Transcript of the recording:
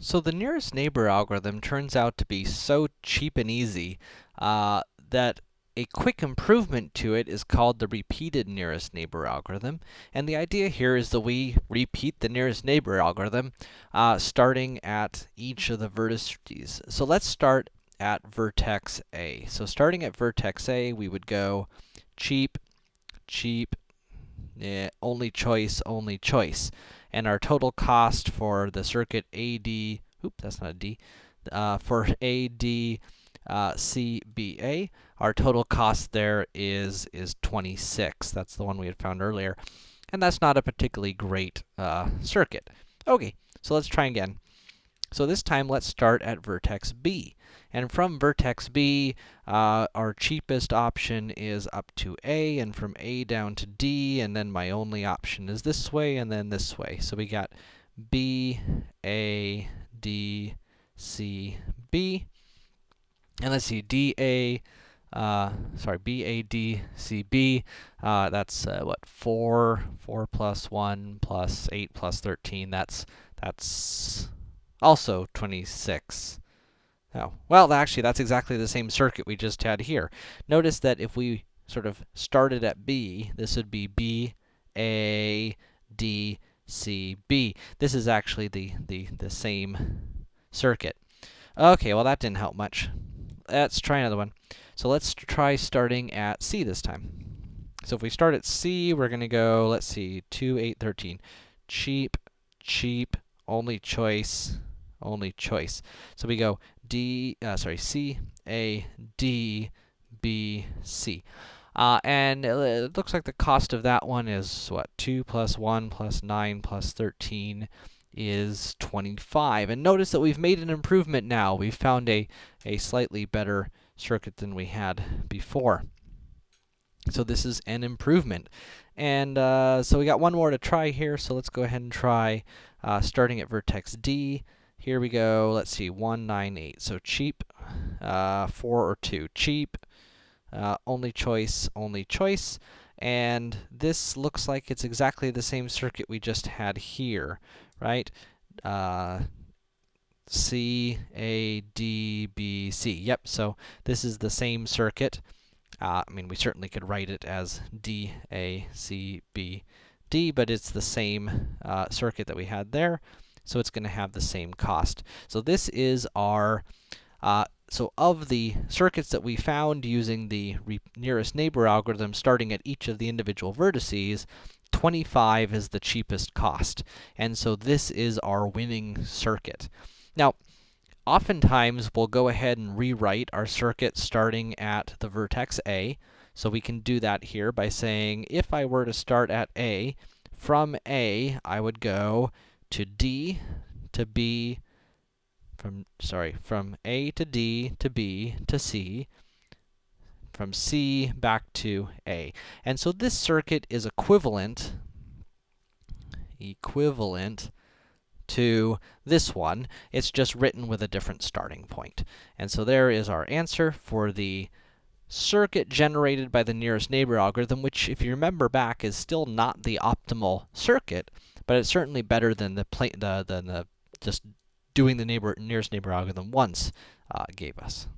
So the nearest neighbor algorithm turns out to be so cheap and easy, uh, that a quick improvement to it is called the repeated nearest neighbor algorithm. And the idea here is that we repeat the nearest neighbor algorithm, uh, starting at each of the vertices. So let's start at vertex A. So starting at vertex A, we would go cheap, cheap, yeah, only choice, only choice and our total cost for the circuit AD, oop, that's not a D, uh, for AD uh, CBA, our total cost there is, is 26. That's the one we had found earlier. And that's not a particularly great uh, circuit. Okay, so let's try again. So this time, let's start at vertex B. And from vertex B, uh, our cheapest option is up to A, and from A down to D, and then my only option is this way, and then this way. So we got B, A, D, C, B. And let's see, D, A, uh, sorry, B, A, D, C, B. Uh, that's, uh, what, 4, 4 plus 1 plus 8 plus 13. That's, that's also 26. Oh, well, actually, that's exactly the same circuit we just had here. Notice that if we sort of started at B, this would be B, A, D, C, B. This is actually the, the, the same circuit. Okay, well, that didn't help much. Let's try another one. So let's try starting at C this time. So if we start at C, we're going to go, let's see, 2, 8, 13. Cheap, cheap, only choice, only choice. So we go D, uh, sorry, C, A, D, B, C. Uh, and it looks like the cost of that one is, what, 2 plus 1 plus 9 plus 13 is 25. And notice that we've made an improvement now. We've found a, a slightly better circuit than we had before. So this is an improvement. And uh, so we got one more to try here, so let's go ahead and try uh, starting at vertex D. Here we go, let's see, 198. So cheap, uh, 4 or 2. Cheap, uh, only choice, only choice. And this looks like it's exactly the same circuit we just had here, right? Uh, C, A, D, B, C. Yep, so this is the same circuit. Uh, I mean, we certainly could write it as D, A, C, B, D, but it's the same uh, circuit that we had there so it's going to have the same cost. So this is our, uh, so of the circuits that we found using the nearest neighbor algorithm, starting at each of the individual vertices, 25 is the cheapest cost. And so this is our winning circuit. Now, oftentimes we'll go ahead and rewrite our circuit starting at the vertex A. So we can do that here by saying, if I were to start at A, from A, I would go to D to B, from, sorry, from A to D to B to C, from C back to A. And so this circuit is equivalent, equivalent to this one. It's just written with a different starting point. And so there is our answer for the circuit generated by the nearest neighbor algorithm, which, if you remember back, is still not the optimal circuit, but it's certainly better than the, the than the just doing the neighbor nearest neighbor algorithm once uh, gave us.